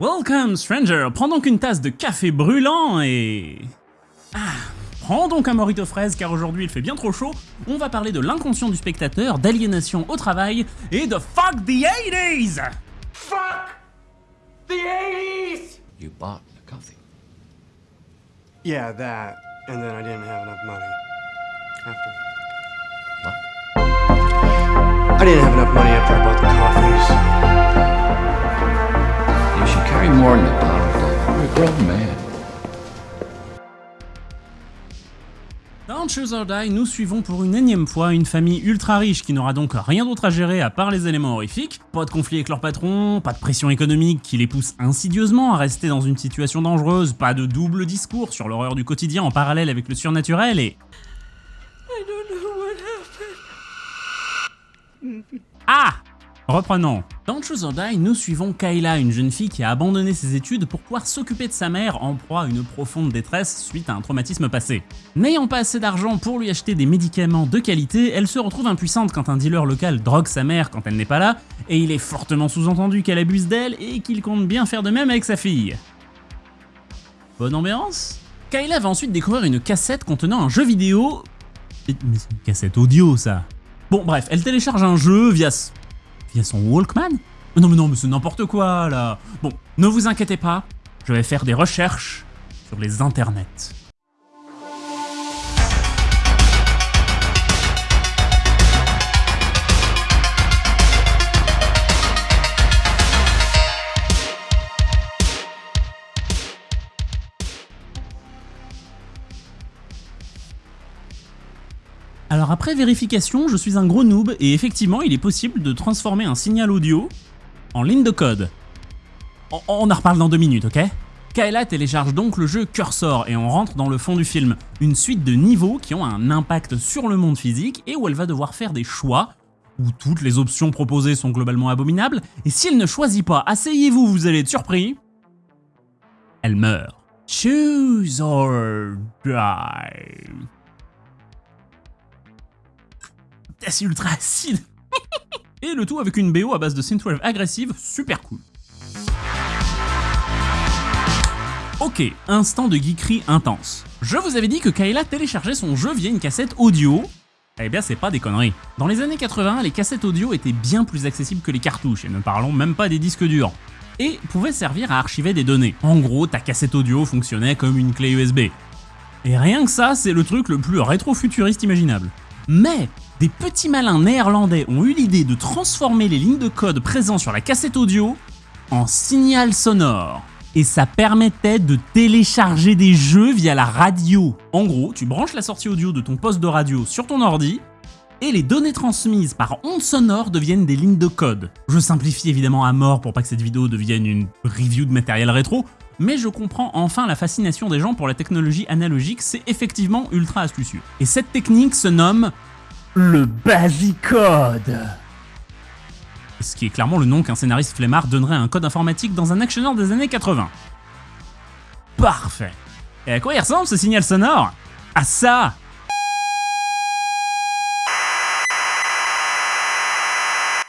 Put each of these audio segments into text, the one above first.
Welcome, stranger. Prends donc une tasse de café brûlant et... Ah, prends donc un morito fraise car aujourd'hui il fait bien trop chaud. On va parler de l'inconscient du spectateur, d'aliénation au travail et de fuck the 80s Fuck the 80s! You bought the coffee. Yeah, that. And then I didn't have enough money. After. What? I didn't have enough money after I bought Dans Choose or Die, nous suivons pour une énième fois une famille ultra riche qui n'aura donc rien d'autre à gérer à part les éléments horrifiques. Pas de conflit avec leur patron, pas de pression économique qui les pousse insidieusement à rester dans une situation dangereuse, pas de double discours sur l'horreur du quotidien en parallèle avec le surnaturel et... Ah Reprenons. Dans Choose or Die, nous suivons Kayla, une jeune fille qui a abandonné ses études pour pouvoir s'occuper de sa mère en proie à une profonde détresse suite à un traumatisme passé. N'ayant pas assez d'argent pour lui acheter des médicaments de qualité, elle se retrouve impuissante quand un dealer local drogue sa mère quand elle n'est pas là, et il est fortement sous-entendu qu'elle abuse d'elle et qu'il compte bien faire de même avec sa fille. Bonne ambiance Kayla va ensuite découvrir une cassette contenant un jeu vidéo... C'est une cassette audio ça Bon bref, elle télécharge un jeu via... Via son Walkman Non mais non, mais c'est n'importe quoi là Bon, ne vous inquiétez pas, je vais faire des recherches sur les internets. Après vérification, je suis un gros noob et effectivement il est possible de transformer un signal audio en ligne de code. On, en reparle dans deux minutes, ok? Kayla télécharge donc le jeu Cursor et on rentre dans le fond du film, une suite de niveaux qui ont un impact sur le monde physique et où elle va devoir faire des choix, où toutes les options proposées sont globalement abominables, et si elle ne choisit pas, asseyez-vous, vous allez être surpris, elle meurt. Choose or die. C'est ultra acide. Et le tout avec une BO à base de synthwave agressive, super cool. Ok, instant de geekerie intense. Je vous avais dit que Kayla téléchargeait son jeu via une cassette audio. Eh bien, c'est pas des conneries. Dans les années 80, les cassettes audio étaient bien plus accessibles que les cartouches, et ne parlons même pas des disques durs. Et pouvaient servir à archiver des données. En gros, ta cassette audio fonctionnait comme une clé USB. Et rien que ça, c'est le truc le plus rétro-futuriste imaginable. Mais des petits malins néerlandais ont eu l'idée de transformer les lignes de code présentes sur la cassette audio en signal sonore. Et ça permettait de télécharger des jeux via la radio. En gros, tu branches la sortie audio de ton poste de radio sur ton ordi, et les données transmises par ondes sonores deviennent des lignes de code. Je simplifie évidemment à mort pour pas que cette vidéo devienne une review de matériel rétro, mais je comprends enfin la fascination des gens pour la technologie analogique, c'est effectivement ultra astucieux. Et cette technique se nomme le Basicode. Ce qui est clairement le nom qu'un scénariste flemmard donnerait à un code informatique dans un actionneur des années 80. Parfait. Et à quoi il ressemble ce signal sonore? À ça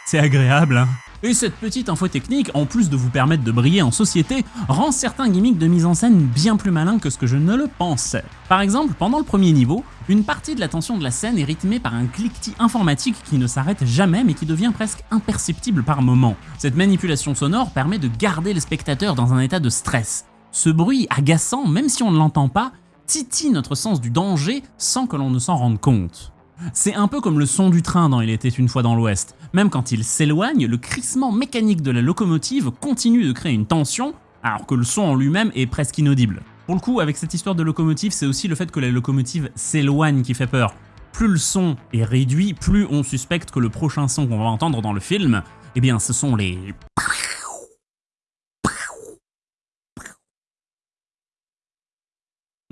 C'est agréable, hein et cette petite info technique, en plus de vous permettre de briller en société, rend certains gimmicks de mise en scène bien plus malins que ce que je ne le pensais. Par exemple, pendant le premier niveau, une partie de la tension de la scène est rythmée par un cliquetis informatique qui ne s'arrête jamais mais qui devient presque imperceptible par moments. Cette manipulation sonore permet de garder le spectateur dans un état de stress. Ce bruit agaçant, même si on ne l'entend pas, titille notre sens du danger sans que l'on ne s'en rende compte. C'est un peu comme le son du train dans Il était une fois dans l'Ouest. Même quand il s'éloigne, le crissement mécanique de la locomotive continue de créer une tension, alors que le son en lui-même est presque inaudible. Pour le coup, avec cette histoire de locomotive, c'est aussi le fait que la locomotive s'éloigne qui fait peur. Plus le son est réduit, plus on suspecte que le prochain son qu'on va entendre dans le film, eh bien ce sont les...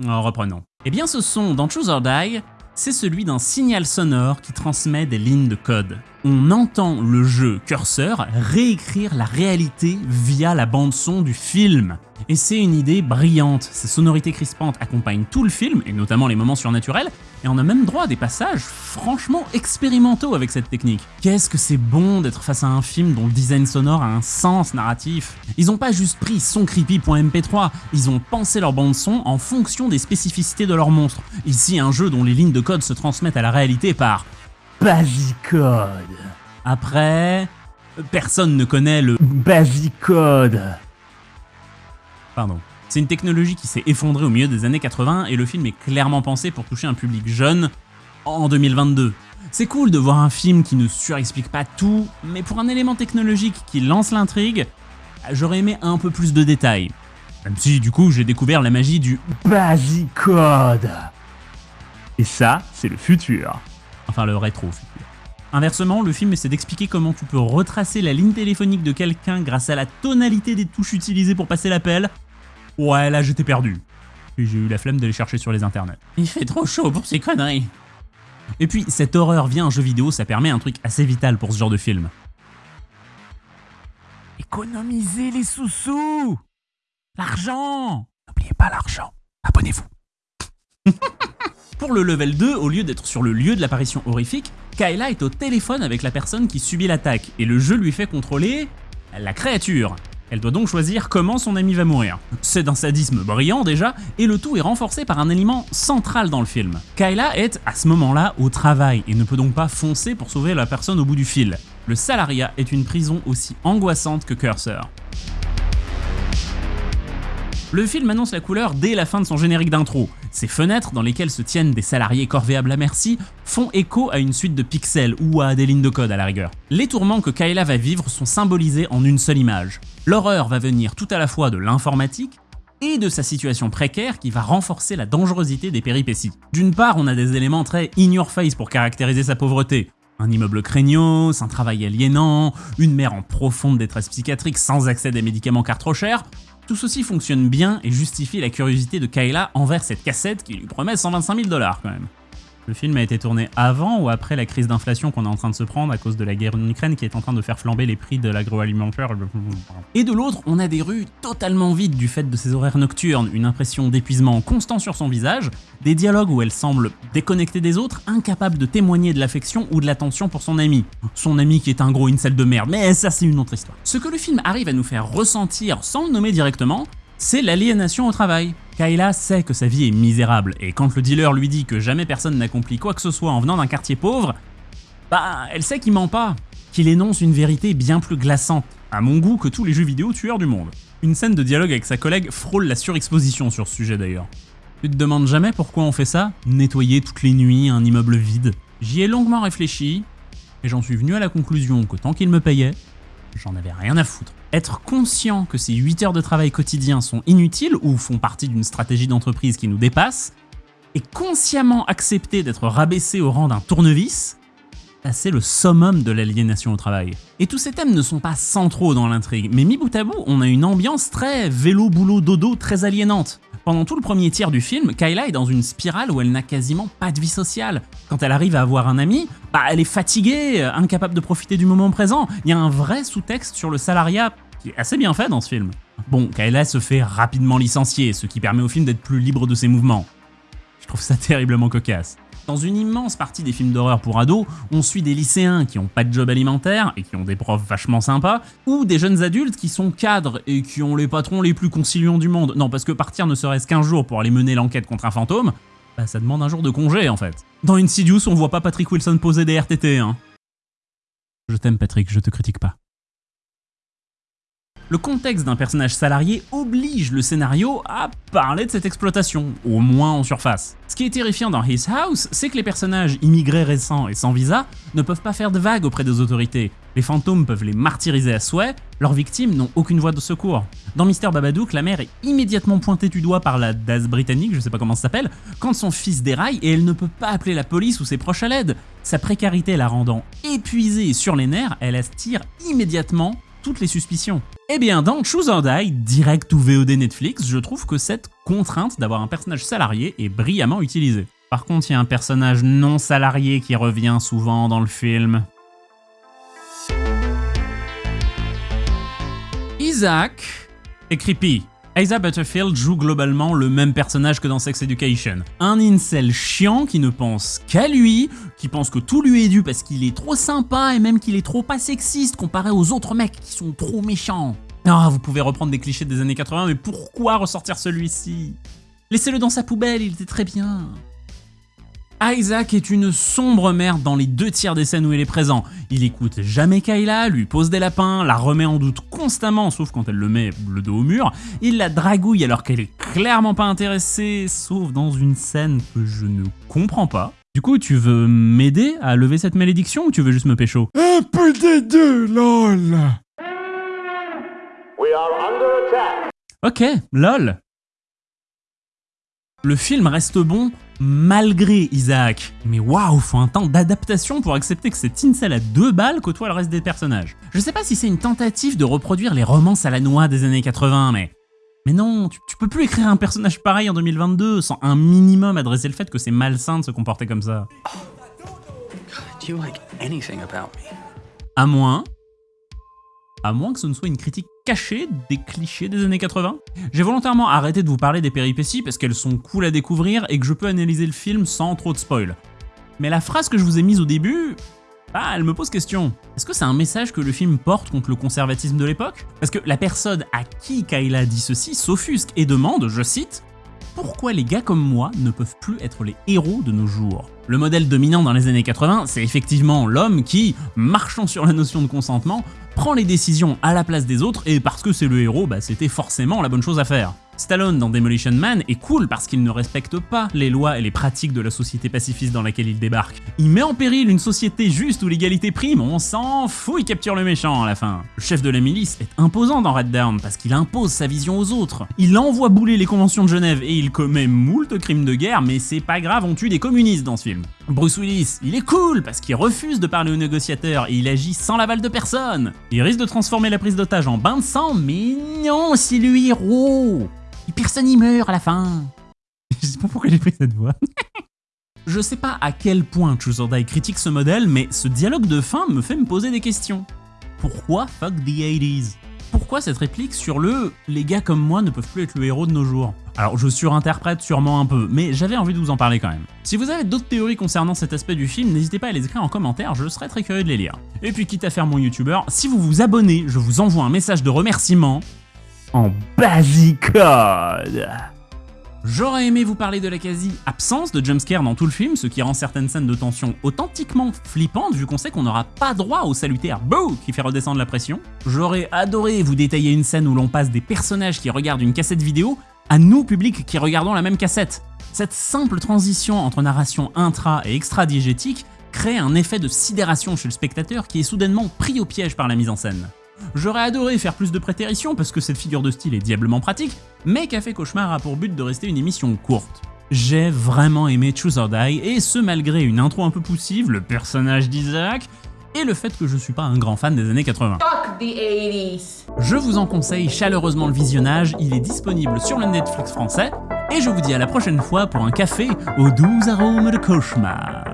Oh, reprenons. Eh bien ce son dans Choose or Die, c'est celui d'un signal sonore qui transmet des lignes de code. On entend le jeu Cursor réécrire la réalité via la bande son du film. Et c'est une idée brillante, ces sonorités crispantes accompagnent tout le film, et notamment les moments surnaturels, et on a même droit à des passages franchement expérimentaux avec cette technique. Qu'est-ce que c'est bon d'être face à un film dont le design sonore a un sens narratif Ils ont pas juste pris soncreepy.mp3, ils ont pensé leur bande son en fonction des spécificités de leur monstre. Ici un jeu dont les lignes de code se transmettent à la réalité par Bagicode. Après, personne ne connaît le Bagicode. Pardon. C'est une technologie qui s'est effondrée au milieu des années 80 et le film est clairement pensé pour toucher un public jeune en 2022. C'est cool de voir un film qui ne surexplique pas tout, mais pour un élément technologique qui lance l'intrigue, j'aurais aimé un peu plus de détails. Même si du coup j'ai découvert la magie du Bagicode. Et ça, c'est le futur. Enfin le rétro-futur. Inversement, le film essaie d'expliquer comment tu peux retracer la ligne téléphonique de quelqu'un grâce à la tonalité des touches utilisées pour passer l'appel. Ouais, là j'étais perdu. Et j'ai eu la flemme d'aller chercher sur les internets. Il fait trop chaud pour ces conneries. Et puis, cette horreur via un jeu vidéo, ça permet un truc assez vital pour ce genre de film. Économisez les sous-sous L'argent N'oubliez pas l'argent. Abonnez-vous. Pour le level 2, au lieu d'être sur le lieu de l'apparition horrifique, Kayla est au téléphone avec la personne qui subit l'attaque, et le jeu lui fait contrôler la créature. Elle doit donc choisir comment son ami va mourir. C'est d'un sadisme brillant déjà, et le tout est renforcé par un élément central dans le film. Kayla est, à ce moment-là, au travail, et ne peut donc pas foncer pour sauver la personne au bout du fil. Le salariat est une prison aussi angoissante que Cursor. Le film annonce la couleur dès la fin de son générique d'intro. Ces fenêtres, dans lesquelles se tiennent des salariés corvéables à merci, font écho à une suite de pixels ou à des lignes de code à la rigueur. Les tourments que Kayla va vivre sont symbolisés en une seule image. L'horreur va venir tout à la fois de l'informatique et de sa situation précaire qui va renforcer la dangerosité des péripéties. D'une part, on a des éléments très in your face pour caractériser sa pauvreté. Un immeuble craignos, un travail aliénant, une mère en profonde détresse psychiatrique sans accès à des médicaments car trop chers, tout ceci fonctionne bien et justifie la curiosité de Kayla envers cette cassette qui lui promet 125 000 dollars quand même. Le film a été tourné avant ou après la crise d'inflation qu'on est en train de se prendre à cause de la guerre en Ukraine qui est en train de faire flamber les prix de l'agroalimentaire? Et de l'autre, on a des rues totalement vides du fait de ses horaires nocturnes, une impression d'épuisement constant sur son visage, des dialogues où elle semble déconnectée des autres, incapable de témoigner de l'affection ou de l'attention pour son ami. Son ami qui est un gros incel de merde, mais ça c'est une autre histoire. Ce que le film arrive à nous faire ressentir sans le nommer directement, c'est l'aliénation au travail. Kayla sait que sa vie est misérable, et quand le dealer lui dit que jamais personne n'accomplit quoi que ce soit en venant d'un quartier pauvre, bah elle sait qu'il ment pas, qu'il énonce une vérité bien plus glaçante, à mon goût que tous les jeux vidéo tueurs du monde. Une scène de dialogue avec sa collègue frôle la surexposition sur ce sujet d'ailleurs. Tu te demandes jamais pourquoi on fait ça? Nettoyer toutes les nuits un immeuble vide J'y ai longuement réfléchi, et j'en suis venu à la conclusion que tant qu'il me payait, j'en avais rien à foutre. Être conscient que ces 8 heures de travail quotidien sont inutiles ou font partie d'une stratégie d'entreprise qui nous dépasse, et consciemment accepter d'être rabaissé au rang d'un tournevis, bah, c'est le summum de l'aliénation au travail. Et tous ces thèmes ne sont pas centraux dans l'intrigue, mais mi bout à bout, on a une ambiance très vélo, boulot, dodo, très aliénante. Pendant tout le premier tiers du film, Kayla est dans une spirale où elle n'a quasiment pas de vie sociale. Quand elle arrive à avoir un ami, bah elle est fatiguée, incapable de profiter du moment présent. Il y a un vrai sous-texte sur le salariat qui est assez bien fait dans ce film. Bon, Kayla se fait rapidement licencier, ce qui permet au film d'être plus libre de ses mouvements. Je trouve ça terriblement cocasse. Dans une immense partie des films d'horreur pour ados, on suit des lycéens qui ont pas de job alimentaire et qui ont des profs vachement sympas, ou des jeunes adultes qui sont cadres et qui ont les patrons les plus conciliants du monde. Non, parce que partir ne serait-ce qu'un jour pour aller mener l'enquête contre un fantôme, bah ça demande un jour de congé en fait. Dans Insidious, on voit pas Patrick Wilson poser des RTT, hein. Je t'aime Patrick, je te critique pas. Le contexte d'un personnage salarié oblige le scénario à parler de cette exploitation, au moins en surface. Ce qui est terrifiant dans His House, c'est que les personnages immigrés récents et sans visa ne peuvent pas faire de vagues auprès des autorités. Les fantômes peuvent les martyriser à souhait, leurs victimes n'ont aucune voie de secours. Dans Mister Babadook, la mère est immédiatement pointée du doigt par la DAS britannique, je sais pas comment ça s'appelle, quand son fils déraille et elle ne peut pas appeler la police ou ses proches à l'aide. Sa précarité la rendant épuisée et sur les nerfs, elle attire immédiatement toutes les suspicions. Eh bien, dans Choose or Die, direct ou VOD Netflix, je trouve que cette contrainte d'avoir un personnage salarié est brillamment utilisée. Par contre, il y a un personnage non salarié qui revient souvent dans le film. Isaac est creepy. Isa Butterfield joue globalement le même personnage que dans Sex Education. Un incel chiant qui ne pense qu'à lui, qui pense que tout lui est dû parce qu'il est trop sympa et même qu'il est trop pas sexiste comparé aux autres mecs qui sont trop méchants. Ah, vous pouvez reprendre des clichés des années 80, mais pourquoi ressortir celui-ci? Laissez-le dans sa poubelle, il était très bien. Isaac est une sombre merde dans les deux tiers des scènes où il est présent. Il écoute jamais Kayla, lui pose des lapins, la remet en doute constamment, sauf quand elle le met le dos au mur. Il la dragouille alors qu'elle est clairement pas intéressée, sauf dans une scène que je ne comprends pas. Du coup, tu veux m'aider à lever cette malédiction ou tu veux juste me pécho? Un peu des deux, lol. We are under attack. Ok, lol. Le film reste bon malgré Isaac. Mais waouh, faut un temps d'adaptation pour accepter que cette incel à deux balles côtoie le reste des personnages. Je sais pas si c'est une tentative de reproduire les romances à la noix des années 80, mais... Mais non, tu, tu peux plus écrire un personnage pareil en 2022 sans un minimum adresser le fait que c'est malsain de se comporter comme ça. À moins... À moins que ce ne soit une critique cachée des clichés des années 80. J'ai volontairement arrêté de vous parler des péripéties parce qu'elles sont cool à découvrir et que je peux analyser le film sans trop de spoil. Mais la phrase que je vous ai mise au début, ah, elle me pose question. Est-ce que c'est un message que le film porte contre le conservatisme de l'époque? Parce que la personne à qui Kayla dit ceci s'offusque et demande, je cite, pourquoi les gars comme moi ne peuvent plus être les héros de nos jours Le modèle dominant dans les années 80, c'est effectivement l'homme qui, marchant sur la notion de consentement, prend les décisions à la place des autres et parce que c'est le héros, bah, c'était forcément la bonne chose à faire. Stallone dans Demolition Man est cool parce qu'il ne respecte pas les lois et les pratiques de la société pacifiste dans laquelle il débarque. Il met en péril une société juste où l'égalité prime, on s'en fout, il capture le méchant à la fin. Le chef de la milice est imposant dans Red Dawn parce qu'il impose sa vision aux autres. Il envoie bouler les conventions de Genève et il commet moult crimes de guerre, mais c'est pas grave, on tue des communistes dans ce film. Bruce Willis, il est cool parce qu'il refuse de parler aux négociateurs et il agit sans l'aval de personne. Il risque de transformer la prise d'otage en bain de sang, mais non, c'est le héros. Personne y meurt à la fin. Je sais pas pourquoi j'ai pris cette voix. Je sais pas à quel point or Die critique ce modèle, mais ce dialogue de fin me fait me poser des questions. Pourquoi fuck the 80s Pourquoi cette réplique sur le « les gars comme moi ne peuvent plus être le héros de nos jours » Alors je surinterprète sûrement un peu, mais j'avais envie de vous en parler quand même. Si vous avez d'autres théories concernant cet aspect du film, n'hésitez pas à les écrire en commentaire, je serais très curieux de les lire. Et puis quitte à faire mon youtubeur, si vous vous abonnez, je vous envoie un message de remerciement en basicode. J'aurais aimé vous parler de la quasi-absence de jumpscare dans tout le film, ce qui rend certaines scènes de tension authentiquement flippantes vu qu'on sait qu'on n'aura pas droit au salutaire BOO qui fait redescendre la pression. J'aurais adoré vous détailler une scène où l'on passe des personnages qui regardent une cassette vidéo à nous, public, qui regardons la même cassette. Cette simple transition entre narration intra et extra-diégétique crée un effet de sidération chez le spectateur qui est soudainement pris au piège par la mise en scène. J'aurais adoré faire plus de prétéritions parce que cette figure de style est diablement pratique, mais Café Cauchemar a pour but de rester une émission courte. J'ai vraiment aimé Choose or Die, et ce malgré une intro un peu poussive, le personnage d'Isaac, et le fait que je suis pas un grand fan des années 80. Fuck the 80s. Je vous en conseille chaleureusement le visionnage, il est disponible sur le Netflix français, et je vous dis à la prochaine fois pour un café aux doux arômes de cauchemar.